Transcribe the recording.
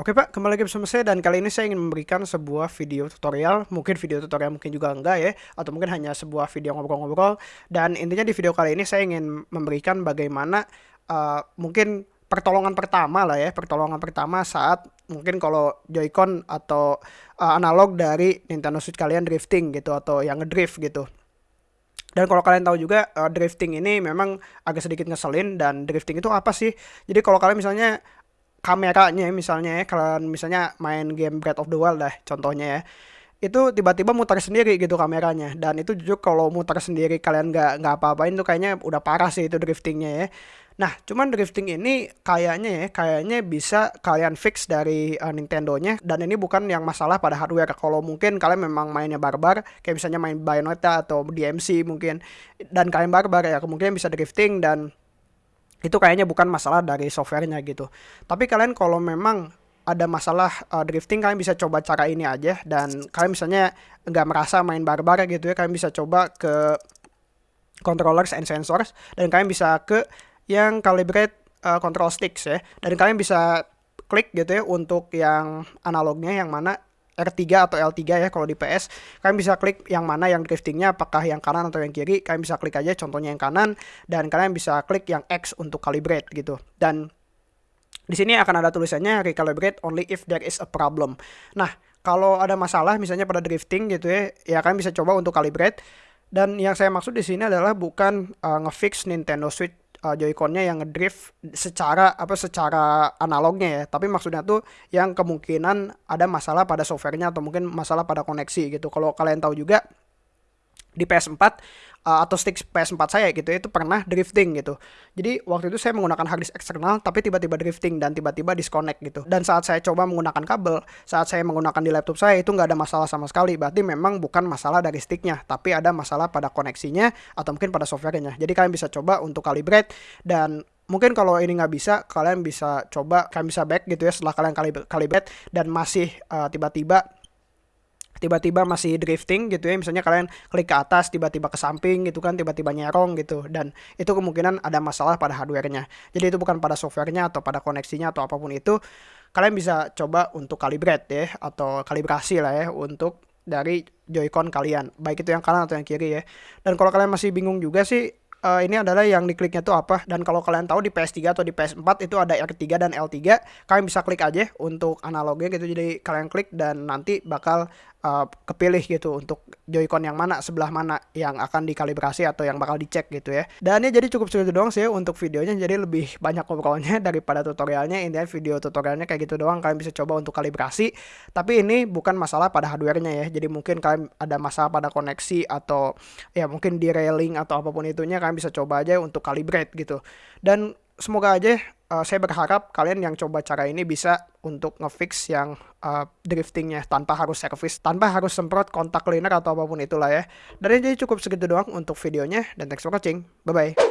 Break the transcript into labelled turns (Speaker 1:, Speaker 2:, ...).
Speaker 1: Oke Pak, kembali lagi bersama saya dan kali ini saya ingin memberikan sebuah video tutorial, mungkin video tutorial mungkin juga enggak ya, atau mungkin hanya sebuah video ngobrol-ngobrol. Dan intinya di video kali ini saya ingin memberikan bagaimana uh, mungkin pertolongan pertama lah ya, pertolongan pertama saat mungkin kalau Joy-Con atau uh, analog dari Nintendo Switch kalian drifting gitu atau yang ngedrift gitu. Dan kalau kalian tahu juga uh, drifting ini memang agak sedikit ngeselin dan drifting itu apa sih? Jadi kalau kalian misalnya kameranya misalnya ya kalian misalnya main game Breath of the Wild dah contohnya ya. Itu tiba-tiba muter sendiri gitu kameranya. Dan itu jujur kalau muter sendiri kalian nggak nggak apa-apain tuh kayaknya udah parah sih itu driftingnya ya. Nah cuman drifting ini kayaknya ya kayaknya bisa kalian fix dari uh, Nintendo-nya. Dan ini bukan yang masalah pada hardware. Kalau mungkin kalian memang mainnya barbar kayak misalnya main Bayonetta atau DMC mungkin dan kalian barbar ya kemungkinan bisa drifting dan itu kayaknya bukan masalah dari softwarenya gitu. Tapi kalian kalau memang ada masalah uh, drifting kalian bisa coba cara ini aja. Dan kalian misalnya nggak merasa main barbar gitu ya kalian bisa coba ke controllers and sensors. Dan kalian bisa ke yang calibrate uh, control sticks ya. Dan kalian bisa klik gitu ya untuk yang analognya yang mana R3 atau L3 ya kalau di PS kalian bisa klik yang mana yang driftingnya apakah yang kanan atau yang kiri. Kalian bisa klik aja contohnya yang kanan dan kalian bisa klik yang X untuk calibrate gitu. Dan di sini akan ada tulisannya recalibrate only if there is a problem. Nah kalau ada masalah misalnya pada drifting gitu ya ya kalian bisa coba untuk calibrate. Dan yang saya maksud di sini adalah bukan uh, ngefix Nintendo Switch uh, yang ngedrift secara apa secara analognya ya. Tapi maksudnya tuh yang kemungkinan ada masalah pada softwarenya atau mungkin masalah pada koneksi gitu. Kalau kalian tahu juga di PS4 uh, atau stick PS4 saya gitu itu pernah drifting gitu. Jadi waktu itu saya menggunakan hard disk eksternal tapi tiba-tiba drifting dan tiba-tiba disconnect gitu. Dan saat saya coba menggunakan kabel, saat saya menggunakan di laptop saya itu nggak ada masalah sama sekali. Berarti memang bukan masalah dari sticknya, tapi ada masalah pada koneksinya atau mungkin pada softwarenya. Jadi kalian bisa coba untuk calibrate dan mungkin kalau ini nggak bisa kalian bisa coba kalian bisa back gitu ya setelah kalian calibrate dan masih uh, tiba-tiba tiba-tiba masih drifting gitu ya. Misalnya kalian klik ke atas tiba-tiba ke samping gitu kan tiba-tiba nyerong gitu. Dan itu kemungkinan ada masalah pada hardwarenya. Jadi itu bukan pada softwarenya atau pada koneksinya atau apa pun itu. Kalian bisa coba untuk calibrate ya atau kalibrasi lah ya untuk dari Joy-Con kalian. Baik itu yang kanan atau yang kiri ya. Dan kalau kalian masih bingung juga sih uh, ini adalah yang dikliknya tuh apa. Dan kalau kalian tahu di PS3 atau di PS4 itu ada R3 dan L3 kalian bisa klik aja untuk analognya gitu. Jadi kalian klik dan nanti bakal uh, kepilih gitu untuk Joy-Con yang mana sebelah mana yang akan dikalibrasi atau yang bakal dicek gitu ya. Dan ya jadi cukup segitu doang sih untuk videonya jadi lebih banyak ngobrolnya daripada tutorialnya. Intinya video tutorialnya kayak gitu doang kalian bisa coba untuk kalibrasi. Tapi ini bukan masalah pada hardwarenya ya jadi mungkin kalian ada masalah pada koneksi atau ya mungkin di railing atau apa pun itunya kalian bisa coba aja untuk calibrate gitu. Dan semoga aja uh, saya berharap kalian yang coba cara ini bisa untuk ngefix yang uh, driftingnya tanpa harus service, tanpa harus semprot kontak cleaner atau apa pun itulah ya. Dan jadi cukup segitu doang untuk videonya dan thanks for watching. Bye bye.